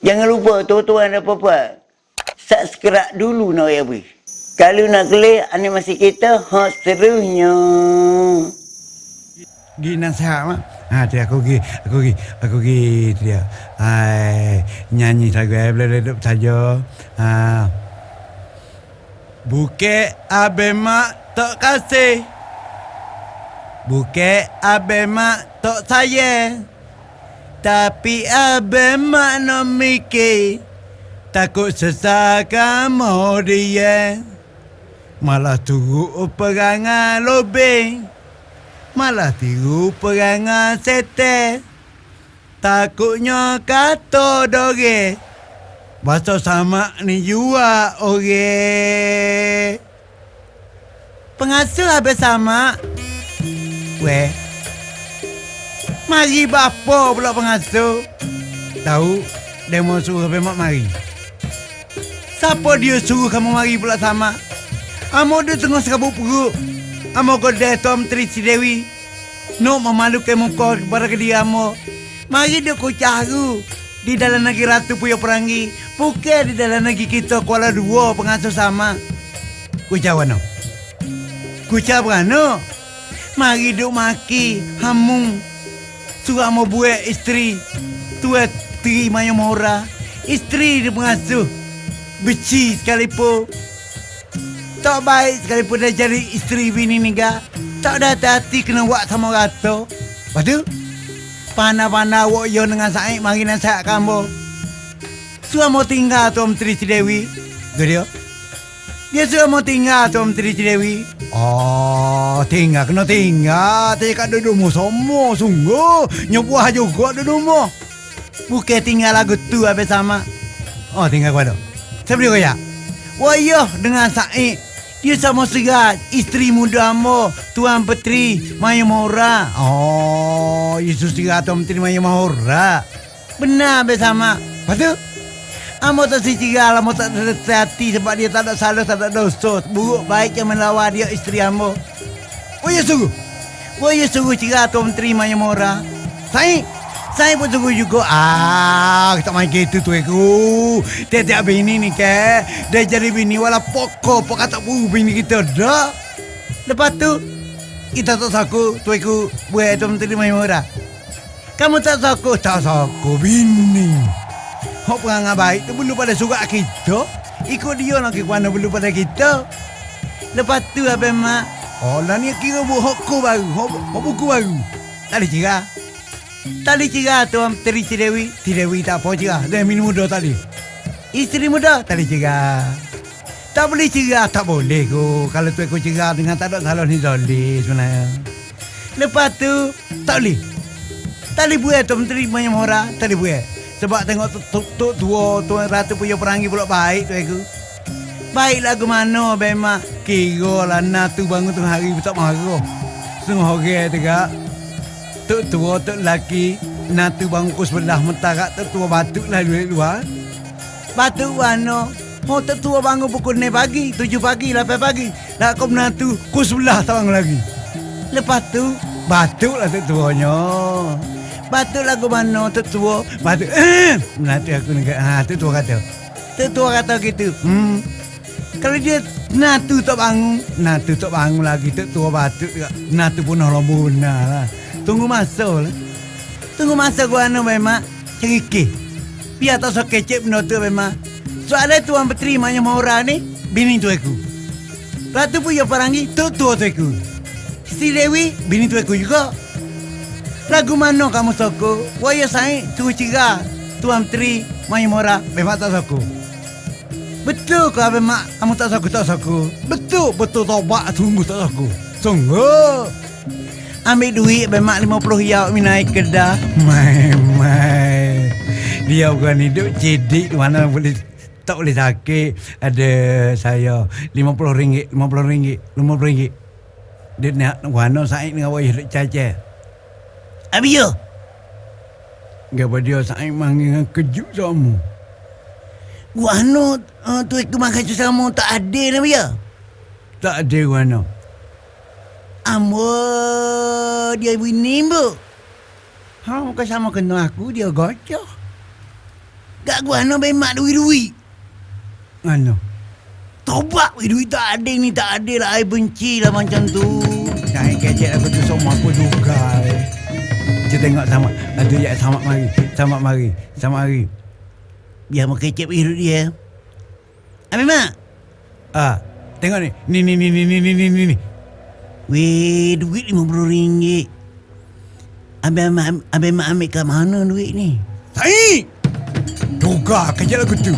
Jangan lupa tuan-tuan dan puan-puan. Subscribe dulu nak ya bui. Kalau nak klik animasi kita, ha seterusnya. Gi nasihat mak. Ha tu aku gi, aku gi, aku gi dia. Hai nyanyi lagu eh boleh duduk saja. Ha. Bukit abe mak tok kasih. Bukit abe mak tok sayang. Tapi abe mak no mikir Takut sesakan mau dia. Malah tunggu perangan lobeng Malah tiru perangan sete Takutnya kata doge Bahasa sama ni jua ore. Pengasuh habis sama? Weh Mari bapa pula pengasuh. Tahu demo suruh bemak mari. Siapa dia suruh kamu mari pula sama? Amo dia tengah serabut perut. Amo kau dah Tom Tri si Dewi. No memalukan muka kepada ke dia amo. Mari dia kau. Di dalam negeri Ratu Puyo Perangi. Bukan di dalam negeri kita Kuala Dua pengasuh sama. Kucawa no. Kucawa no. Mari duk maki. Hamung. Surat mau buat isteri. Tua teri maya mora. Isteri dia pengasuh Beci sekalipun. Tak baik sekalipun dah jadi isteri bini ni ga Tak ada hati-hati kena buat sama rata. Lepas tu Pana-pana wak yo dengan Said Mari nasihat kamu. Sudah mau tinggal Tuan Menteri Cidewi Tu dia? Dia sudah mau tinggal Tuan Menteri Cidewi Oh, tinggal kena tinggal. Tak kat duduk mu semua sungguh. Nyobuah juga duduk mu. Bukan tinggal lagu tu habis sama. Oh, tinggal pada. Siapa dia kaya? Wah, dengan Said. Dia sama serat isteri muda mo, Tuan Petri Maya Mahora. Oh, Yesus serat Tuan Petri Maya Mahora. Benar habis sama. Lepas tu, Amo tak si cigal, amo tak hati sebab dia tak ada salah, tak ada dosa. Buruk baik yang melawan dia isteri amo. Oh ya sungguh. Oh ya sungguh cigal tuan menteri maya mora. Saya, saya pun sungguh juga. Ah, kita main gitu tu aku. Tiap-tiap bini ni ke. Dia jadi bini wala pokok, pokok tak buru bini kita dah. Lepas tu, kita tak saku tu aku buat tuan menteri maya mora. Kamu tak saku, tak saku bini. Hok perangai baik tu belum pada surat kita. Ikut dia nak ke mana belum pada kita. Lepas tu apa mak? Oh lah ni kira buat hokku baru. Hok, buku baru. Tak ada cerah. Tak ada cerah tuan Teri Cidewi. Cidewi tak apa cerah. Dia minum muda tadi. Isteri muda tak ada cerah. Tak boleh cerah. Tak boleh ko. Kalau tu aku cerah dengan tak ada salah ni boleh sebenarnya. Lepas tu tak boleh. Boleh buat tuan Menteri banyak orang. Boleh buat. Sebab tengok tuk tuk tua tuan ratu punya perangi pula baik tu aku. Baiklah ke mana bema kira lah natu bangun tengah hari tak marah. Setengah orang tegak. Tuk tua tuk laki natu bangun ku sebelah mentarak tuk tua batuk lah luar luar. Batuk mana? Oh tuk tua bangun pukul 6 pagi, 7 pagi, 8 pagi. Nak kau menatu ku sebelah tak bangun lagi. Lepas tu batuk lah tuk tuanya. Batuk lagu mana tu tua? Batuk eh, Nanti aku ni ha, Tu tua kata. Tu tua kata gitu hmm. Kalau dia Natu tak bangun Natu tak bangun lagi Tu tua batuk Natu pun lembu benar lah. Tunggu masa lah. Tunggu masa gua anu memang Cerikih Biar tak so kecek benda tu memang Soalnya tuan petri Manya Maura ni Bini tu aku. Ratu pun ya parangi Tu tua tu aku. Si Dewi Bini tu aku juga Lagu mana kamu soko? Waya saya tu ciga. Tuan Tri Mai Mora memang tak soko. Betul ke apa mak kamu tak soko tak soko? Betul betul tobat tunggu tak soko. Sungguh. Ambil duit bemak 50 ya minai kedah. Mai mai. Dia bukan hidup cedik mana boleh tak boleh sakit. Ada saya 50 ringgit, 50 ringgit, 50 ringgit. Dia nak warna saya dengan wajah caca. Abi yo. Gapa dia sangat manggil kejut sama. Wano uh, tu aku makan tu sama tak ada lah ya. Tak ada wano. Amo dia bini bu. Ha muka sama kena aku dia gocok. Gak gua no bemak duit-duit. Ano? Tobat duit tak ada ni tak ada lah. I benci lah macam tu. Saya kecek aku tu semua aku juga. Eh. Kita tengok sama. Ada ya sama mari. Sama mari. Sama mari. Biar mau kecep hidup dia. Ambil mak. Ah, tengok ni. Ni ni ni ni ni ni ni ni. ni. Weh, duit RM50. Abang mak, abang mak ambil kat mana duit ni? Sai. Juga kecek aku tu.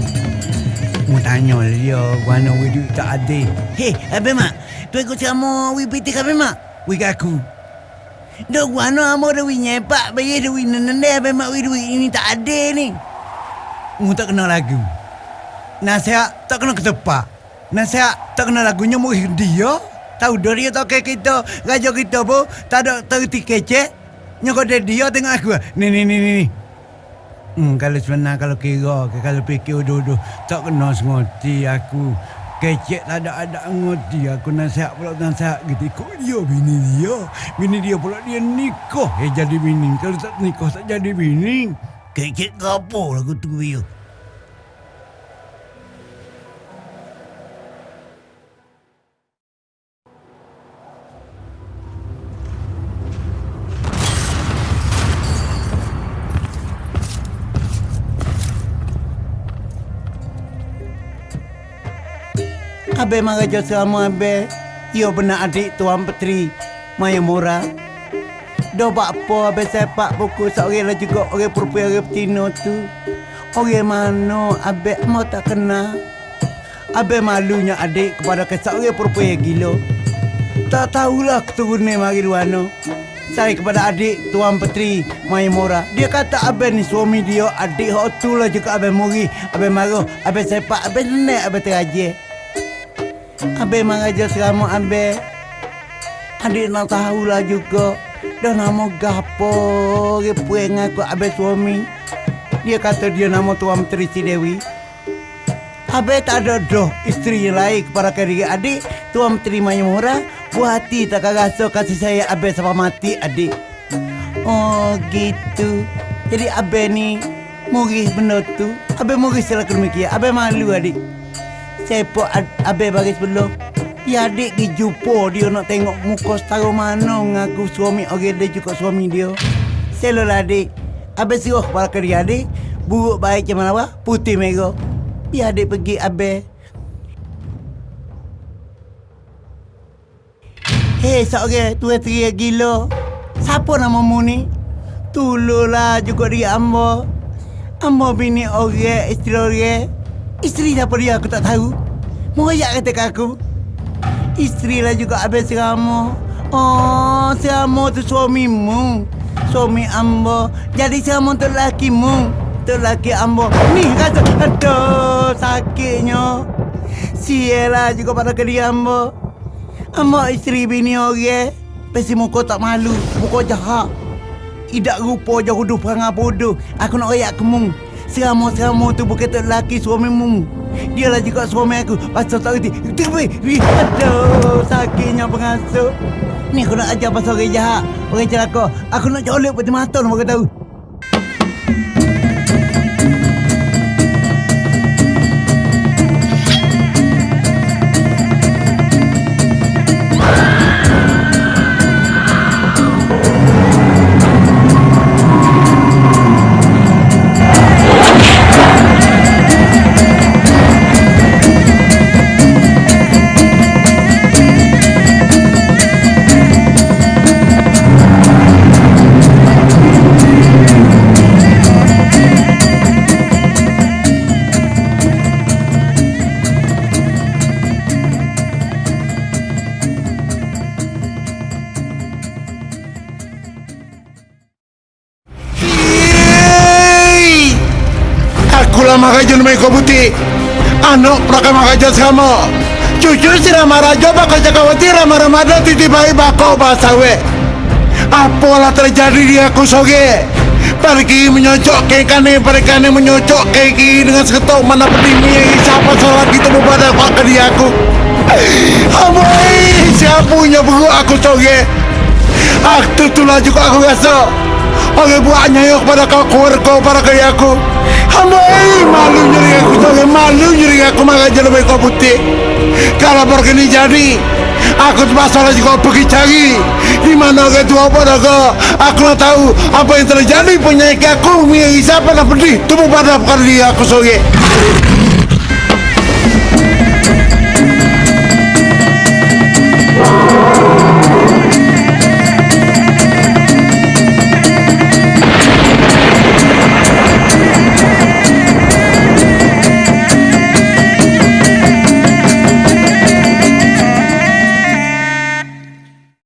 Mu tanya lah dia, mana duit tak ada. Hei, abang mak. Tu ikut sama wih piti abang mak. We aku. Dok guna amo dah nyepak bayar duit nende abang mak wih duit ini tak ada ni. Mu tak kenal lagu. Nasihat tak kena ketepak. Nasihat tak kenal lagunya mu dia. Tahu dah dia tak kayak kita, raja kita pun tak ada terti kecek. Nyokok dia dia tengok aku. Ni ni ni ni. Hmm, kalau sebenar kalau kira ke kalau fikir dulu tak kena sengerti aku. Kecek tak ada ada ngerti aku nasihat pula nasihat gitu. Kok dia bini dia? Bini dia pula dia nikah. Eh jadi bini. Kalau tak nikah tak jadi bini. Kecek lah aku tu dia. Abe maraja sama abe. Yo benar adik Tuan Petri Maya Mora. Do bak apa abe sepak buku seorang lah juga orang perempuan orang petino tu. Orang mana abe mau tak kenal. Abe malunya adik kepada keseorang perempuan yang gila. Tak tahulah keturunan mari luano. Saya kepada adik Tuan Petri Maya Mora. Dia kata abe ni suami dia adik hok tu lah juga abe muri. Abe marah, abe sepak, abe nenek, abe terajih. Abe mengajar selama abe. Adik nak tahulah juga. Dah nama gapo Repue ngaku abe suami. Dia kata dia nama Tuan Menteri Si Dewi. Abe tak ada doh isteri yang lain kepada kiri adik. Tuan Menteri Mayamura. Buat hati tak rasa kasih saya abe sampai mati adik. Oh gitu. Jadi abe ni Murih benda tu Abe murih selaku demikian Abe malu adik ad- abe bagi sebelum Ya adik pergi jumpa dia nak tengok muka setara mana ngaku suami orang dia juga suami dia. Selo lah adik. Abe suruh kepada kerja adik. Buruk baik macam apa? Putih merah. Biar adik pergi abe. Hei seorang tua teriak gila. Siapa namamu ni? Tululah juga dia ambo. Ambo bini orang, isteri orang. Isteri siapa dia aku tak tahu. Moyak kata kat aku. Isteri lah juga habis seramu. Oh, seramu tu suamimu. Suami ambo. Jadi seramu tu lakimu. Tu laki ambo. Ni kata, aduh sakitnya. Sialah juga pada kerja ambo. Ambo isteri bini orang. Pesi muka tak malu. Muka jahat. Idak rupa je huduh perangai bodoh. Aku nak rayak kemung. Seramu-seramu tu bukan tak lelaki suamimu. Dia lah juga suami aku. Pasal tak kerti. Tapi, aduh, sakitnya pengasuh. Ni aku nak ajar pasal orang jahat. Orang celaka. Aku nak colok peti mata nak tahu. Aku lah main kau butik. Anak pelakang makajan sama. Cucu si Rama Raja bakal cakawati Rama Ramadan titi bayi bako bahasa we. Apalah terjadi di aku soge. Pergi menyocok ke kane, pergi menyocok ke kiri dengan seketok mana pedimi siapa salah gitu pada pak ke dia aku. Amoi, siapa punya buruk aku soge. Aktu tu lah juga aku rasa. Oke buahnya yuk pada kau keluarga para kaya aku Hamba eh malu nyeri aku Oke malu nyeri aku maka jadi lebih kau putih Kalau begini jadi Aku masalah juga pergi cari. Di mana ke tu apa dah ke? Aku nak tahu apa yang terjadi penyakit aku. Siapa nak pedih Tubuh pada kali aku sore